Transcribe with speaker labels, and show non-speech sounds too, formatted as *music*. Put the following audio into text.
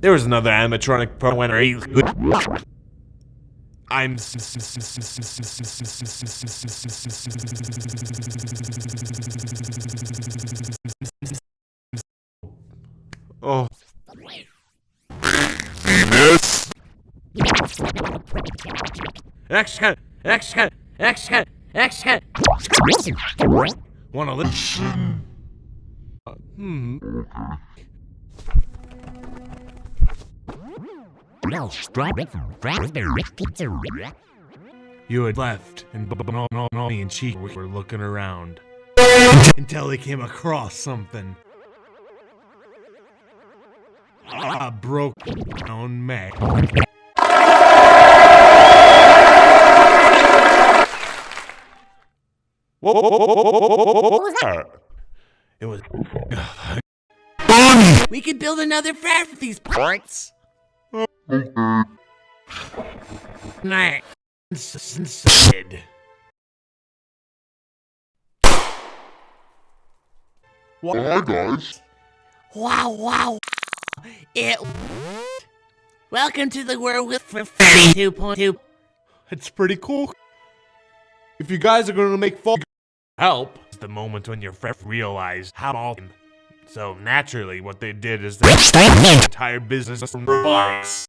Speaker 1: There was another animatronic pro winner. I'm. Oh.
Speaker 2: Venus.
Speaker 1: Action! Action! Action! Action! Wanna listen? Uh, hmm. You had left, and Bonnie and Chica were looking around until they came across something. A broken down
Speaker 2: what, what was that?
Speaker 1: It was. *laughs*
Speaker 2: Bonnie!
Speaker 1: We could build another frat with these parts. Night. Inside.
Speaker 2: Hi guys.
Speaker 1: Wow, wow. It. Welcome to the world with Freddy 2.2. It's pretty cool. If you guys are going to make fun, help. It's the moment when your friend realized how all. So naturally, what they did is they entire business from robotics.